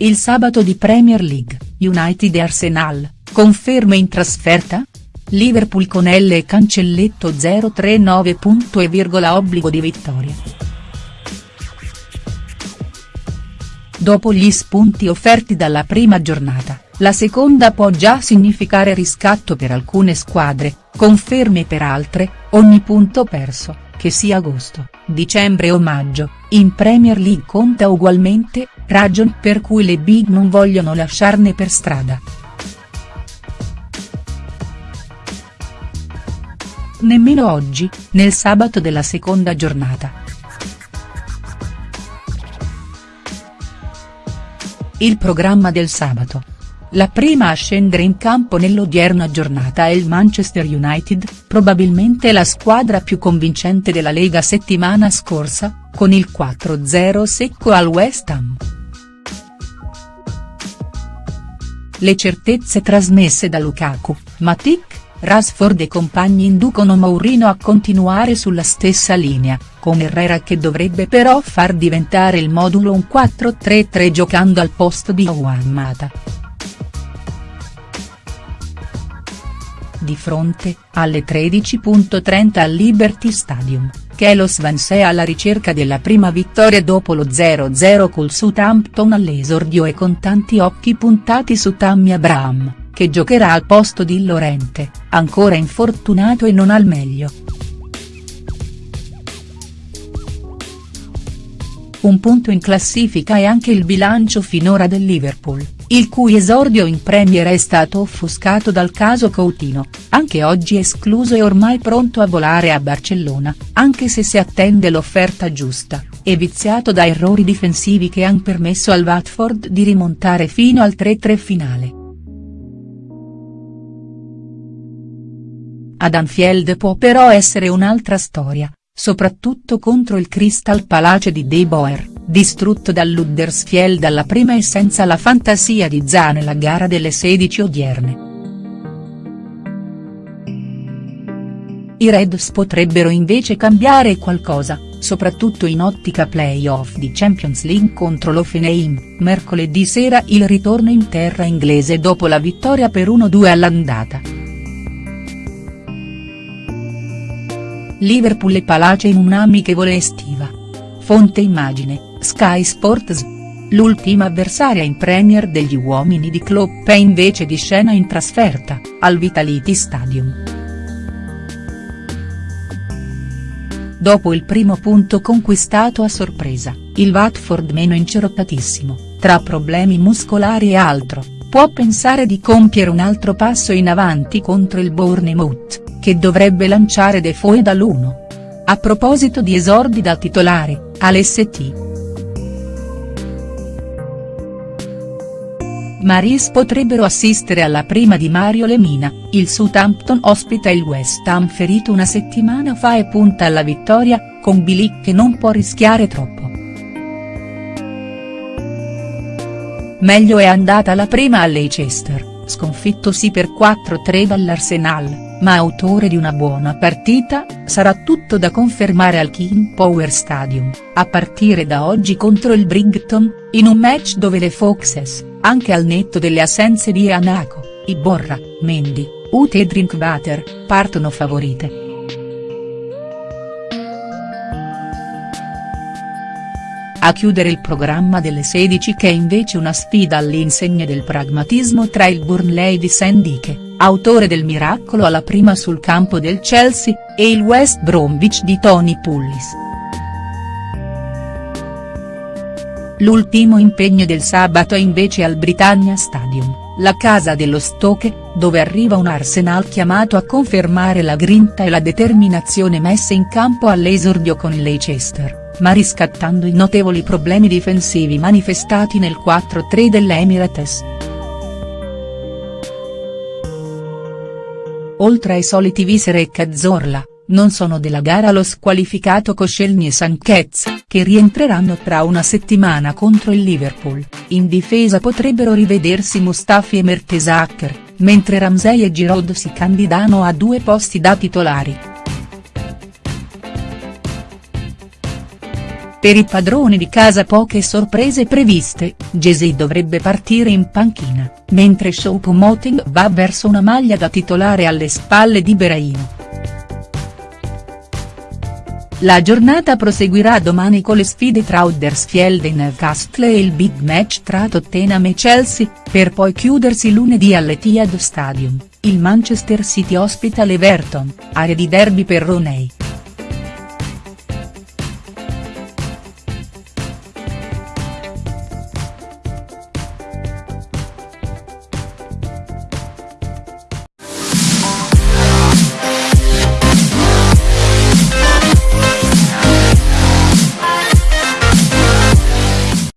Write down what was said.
il sabato di Premier League, United e Arsenal, conferme in trasferta? Liverpool con L e cancelletto 039. e virgola obbligo di vittoria. Dopo gli spunti offerti dalla prima giornata, la seconda può già significare riscatto per alcune squadre, conferme per altre, ogni punto perso, che sia agosto, dicembre o maggio, in Premier League conta ugualmente, ragion per cui le big non vogliono lasciarne per strada. Nemmeno oggi, nel sabato della seconda giornata. Il programma del sabato. La prima a scendere in campo nell'odierna giornata è il Manchester United, probabilmente la squadra più convincente della Lega settimana scorsa, con il 4-0 secco al West Ham. Le certezze trasmesse da Lukaku, Matic, Rashford e compagni inducono Mourinho a continuare sulla stessa linea, con Herrera che dovrebbe però far diventare il modulo un 4-3-3 giocando al posto di Juan Di fronte, alle 13.30 al Liberty Stadium, Kelo Swansea alla ricerca della prima vittoria dopo lo 0-0 col Southampton all'esordio e con tanti occhi puntati su Tammy Abraham che giocherà al posto di Lorente, ancora infortunato e non al meglio. Un punto in classifica è anche il bilancio finora del Liverpool, il cui esordio in Premier è stato offuscato dal caso Coutinho, anche oggi escluso e ormai pronto a volare a Barcellona, anche se si attende l'offerta giusta, e viziato da errori difensivi che han permesso al Watford di rimontare fino al 3-3 finale. Ad Anfield può però essere un'altra storia, soprattutto contro il Crystal Palace di De Boer, distrutto dall'Huddersfield alla prima e senza la fantasia di Za nella gara delle 16 odierne. I Reds potrebbero invece cambiare qualcosa, soprattutto in ottica play-off di Champions League contro l'Offenheim, mercoledì sera il ritorno in terra inglese dopo la vittoria per 1-2 all'andata. Liverpool e Palace in un'amichevole estiva. Fonte immagine, Sky Sports. L'ultima avversaria in Premier degli uomini di Klopp è invece di scena in trasferta, al Vitality Stadium. Dopo il primo punto conquistato a sorpresa, il Watford meno incerottatissimo, tra problemi muscolari e altro, può pensare di compiere un altro passo in avanti contro il Bournemouth che dovrebbe lanciare Defoe dall'1. A proposito di esordi da titolare, all'St. Maris potrebbero assistere alla prima di Mario Lemina, il Southampton ospita il West Ham ferito una settimana fa e punta alla vittoria, con Bilic che non può rischiare troppo. Meglio è andata la prima a Leicester, sconfitto sì per 4-3 dall'Arsenal ma autore di una buona partita, sarà tutto da confermare al King Power Stadium, a partire da oggi contro il Brighton, in un match dove le Foxes, anche al netto delle assenze di Anako, Iborra, Mendy, Ute e Drinkwater, partono favorite. A chiudere il programma delle 16 che è invece una sfida all'insegna del pragmatismo tra il Burnley di Sandiche autore del miracolo alla prima sul campo del Chelsea, e il West Bromwich di Tony Pullis. L'ultimo impegno del sabato è invece al Britannia Stadium, la casa dello Stoke, dove arriva un Arsenal chiamato a confermare la grinta e la determinazione messe in campo all'esordio con il Leicester, ma riscattando i notevoli problemi difensivi manifestati nel 4-3 dell'Emirates. Oltre ai soliti Visere e Cazzorla, non sono della gara lo squalificato Koscielny e Sanchez, che rientreranno tra una settimana contro il Liverpool, in difesa potrebbero rivedersi Mustafi e Mertesacker, mentre Ramsey e Giroud si candidano a due posti da titolari. Per i padroni di casa poche sorprese previste, Jay-Z dovrebbe partire in panchina, mentre Choupo-Moting va verso una maglia da titolare alle spalle di Beraino. La giornata proseguirà domani con le sfide tra Huddersfield e Newcastle e il big match tra Tottenham e Chelsea, per poi chiudersi lunedì all'Etihad Stadium, il Manchester City ospita l'Everton, area di derby per Roney.